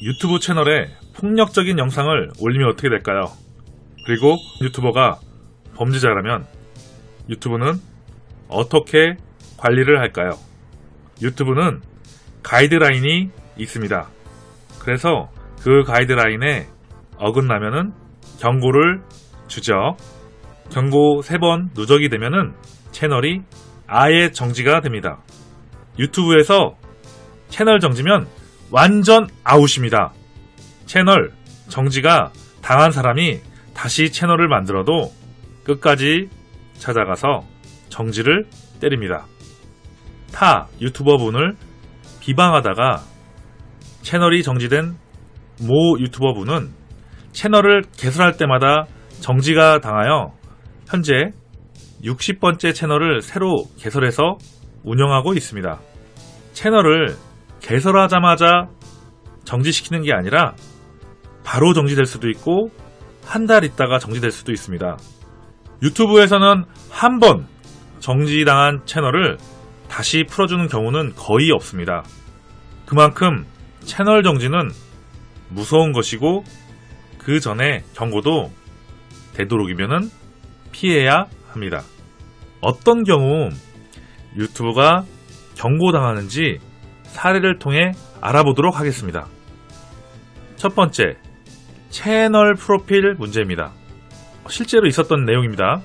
유튜브 채널에 폭력적인 영상을 올리면 어떻게 될까요? 그리고 유튜버가 범죄자라면 유튜브는 어떻게 관리를 할까요? 유튜브는 가이드라인이 있습니다. 그래서 그 가이드라인에 어긋나면은 경고를 주죠. 경고 3번 누적이 되면은 채널이 아예 정지가 됩니다. 유튜브에서 채널 정지면 완전 아웃입니다. 채널 정지가 당한 사람이 다시 채널을 만들어도 끝까지 찾아가서 정지를 때립니다. 타 유튜버 분을 비방하다가 채널이 정지된 모 유튜버 분은 채널을 개설할 때마다 정지가 당하여 현재 60번째 채널을 새로 개설해서 운영하고 있습니다. 채널을 개설하자마자 정지시키는 게 아니라 바로 정지될 수도 있고 한 달 있다가 정지될 수도 있습니다. 유튜브에서는 한 번 정지당한 채널을 다시 풀어주는 경우는 거의 없습니다. 그만큼 채널 정지는 무서운 것이고 그 전에 경고도 되도록이면 피해야 합니다. 어떤 경우 유튜브가 경고당하는지 사례를 통해 알아보도록 하겠습니다. 첫 번째, 채널 프로필 문제입니다. 실제로 있었던 내용입니다.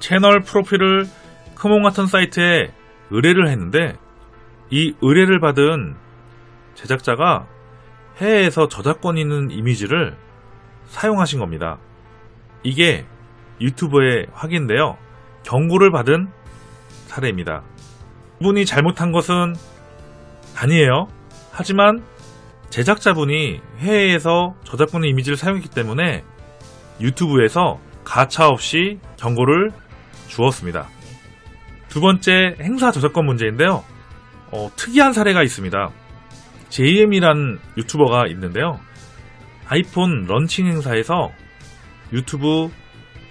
채널 프로필을 크몬 같은 사이트에 의뢰를 했는데 이 의뢰를 받은 제작자가 해외에서 저작권 있는 이미지를 사용하신 겁니다. 이게 유튜브에 확인되어 경고를 받은 사례입니다. 이분이 잘못한 것은 아니에요. 하지만 제작자분이 해외에서 저작권 이미지를 사용했기 때문에 유튜브에서 가차 없이 경고를 주었습니다. 두 번째 행사 저작권 문제인데요. 어, 특이한 사례가 있습니다. JM이란 유튜버가 있는데요. 아이폰 런칭 행사에서 유튜브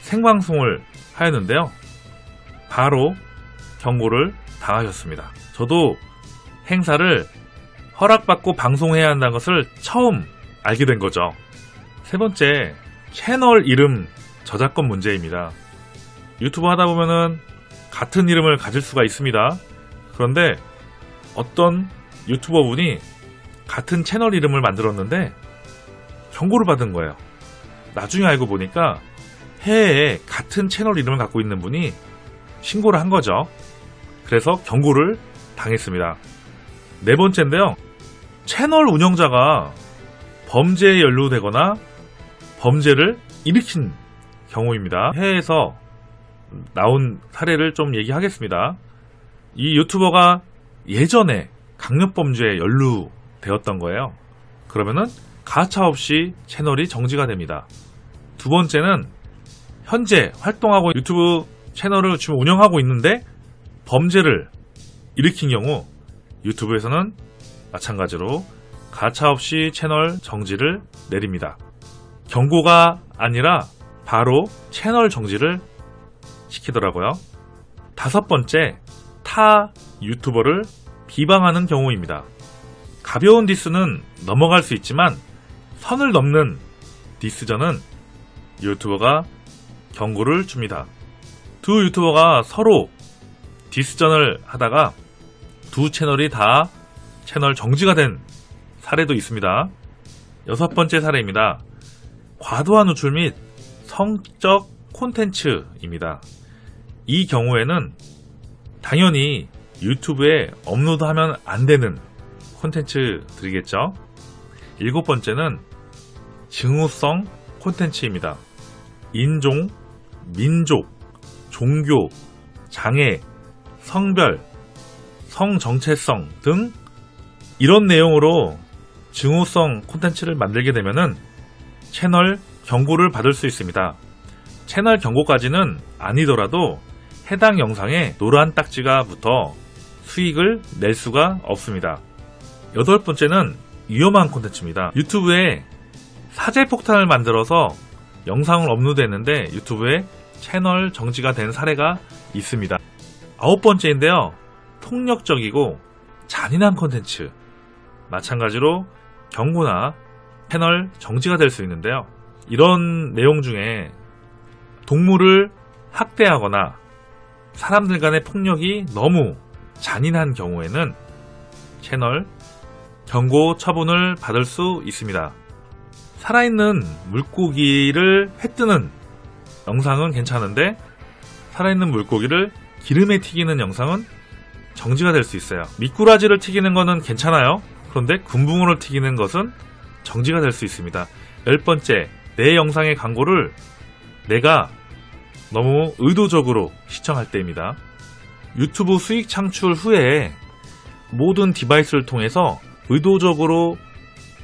생방송을 하였는데요. 바로 경고를 당하셨습니다. 저도 행사를 허락받고 방송해야 한다는 것을 처음 알게 된 거죠. 세 번째, 채널 이름 저작권 문제입니다. 유튜브 하다 보면은 같은 이름을 가질 수가 있습니다. 그런데 어떤 유튜버 분이 같은 채널 이름을 만들었는데 경고를 받은 거예요. 나중에 알고 보니까 해외에 같은 채널 이름을 갖고 있는 분이 신고를 한 거죠. 그래서 경고를 당했습니다. 네 번째인데요. 채널 운영자가 범죄에 연루되거나 범죄를 일으킨 경우입니다. 해외에서 나온 사례를 좀 얘기하겠습니다. 이 유튜버가 예전에 강력범죄에 연루되었던 거예요. 그러면은 가차없이 채널이 정지가 됩니다. 두 번째는 현재 활동하고 유튜브 채널을 지금 운영하고 있는데 범죄를 일으킨 경우 유튜브에서는 마찬가지로 가차없이 채널 정지를 내립니다. 경고가 아니라 바로 채널 정지를 시키더라고요. 다섯 번째, 타 유튜버를 비방하는 경우입니다. 가벼운 디스는 넘어갈 수 있지만 선을 넘는 디스전은 유튜버가 경고를 줍니다. 두 유튜버가 서로 디스전을 하다가 두 채널이 다 채널 정지가 된 사례도 있습니다. 여섯 번째 사례입니다. 과도한 노출 및 성적 콘텐츠입니다. 이 경우에는 당연히 유튜브에 업로드하면 안 되는 콘텐츠들이겠죠. 일곱 번째는 증오성 콘텐츠입니다. 인종, 민족, 종교, 장애, 성별, 성 정체성 등 이런 내용으로 증오성 콘텐츠를 만들게 되면은 채널 경고를 받을 수 있습니다. 채널 경고까지는 아니더라도 해당 영상에 노란 딱지가 붙어 수익을 낼 수가 없습니다. 여덟 번째는 위험한 콘텐츠입니다. 유튜브에 사제 폭탄을 만들어서 영상을 업로드했는데 유튜브에 채널 정지가 된 사례가 있습니다. 아홉 번째인데요. 폭력적이고 잔인한 콘텐츠. 마찬가지로 경고나 패널 정지가 될 수 있는데요. 이런 내용 중에 동물을 학대하거나 사람들 간의 폭력이 너무 잔인한 경우에는 채널 경고 처분을 받을 수 있습니다. 살아있는 물고기를 회뜨는 영상은 괜찮은데 살아있는 물고기를 기름에 튀기는 영상은 정지가 될 수 있어요. 미꾸라지를 튀기는 거는 괜찮아요. 그런데 군붕어를 튀기는 것은 정지가 될 수 있습니다. 열 번째, 내 영상의 광고를 내가 너무 의도적으로 시청할 때입니다. 유튜브 수익 창출 후에 모든 디바이스를 통해서 의도적으로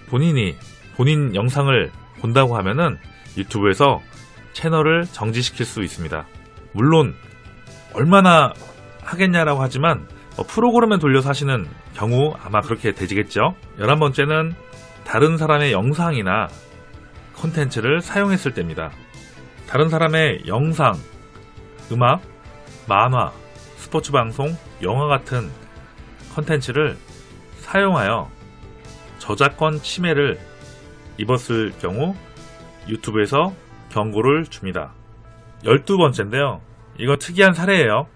본인이 본인 영상을 본다고 하면은 유튜브에서 채널을 정지시킬 수 있습니다. 물론 얼마나 하겠냐라고 하지만 어, 프로그램을 돌려서 하시는 경우 아마 그렇게 되지겠죠. 11번째는 다른 사람의 영상이나 콘텐츠를 사용했을 때입니다. 다른 사람의 영상, 음악, 만화, 스포츠 방송, 영화 같은 콘텐츠를 사용하여 저작권 침해를 입었을 경우 유튜브에서 경고를 줍니다. 12번째인데요. 이거 특이한 사례예요.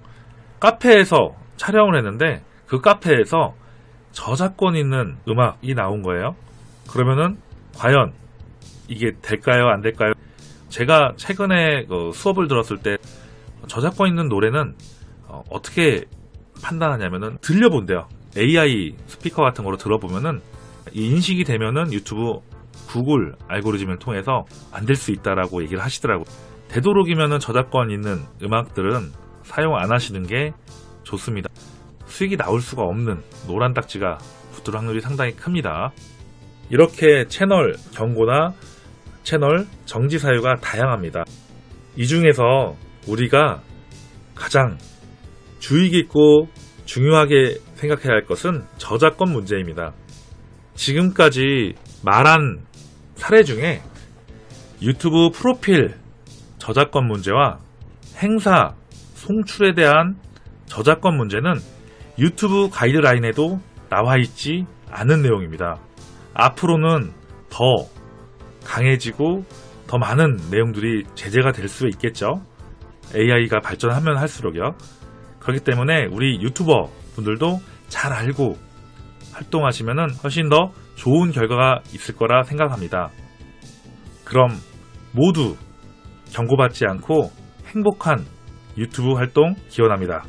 카페에서 촬영을 했는데 그 카페에서 저작권 있는 음악이 나온 거예요. 그러면은 과연 이게 될까요? 안 될까요? 제가 최근에 그 수업을 들었을 때 저작권 있는 노래는 어, 떻게 판단하냐면은 들려본대요. AI 스피커 같은 거로 들어보면은 이 인식이 되면은 유튜브 구글 알고리즘을 통해서 안 될 수 있다라고 얘기를 하시더라고요. 되도록이면은 저작권 있는 음악들은 사용 안 하시는 게 좋습니다. 수익이 나올 수가 없는 노란 딱지가 붙을 확률이 상당히 큽니다. 이렇게 채널 경고나 채널 정지 사유가 다양합니다. 이 중에서 우리가 가장 주의 깊고 중요하게 생각해야 할 것은 저작권 문제입니다. 지금까지 말한 사례 중에 유튜브 프로필 저작권 문제와 행사 송출에 대한 저작권 문제는 유튜브 가이드라인에도 나와 있지 않은 내용입니다. 앞으로는 더 강해지고 더 많은 내용들이 제재가 될 수 있겠죠. AI가 발전하면 할수록요. 그렇기 때문에 우리 유튜버 분들도 잘 알고 활동하시면 훨씬 더 좋은 결과가 있을 거라 생각합니다. 그럼 모두 경고받지 않고 행복한 유튜브 활동 기원합니다.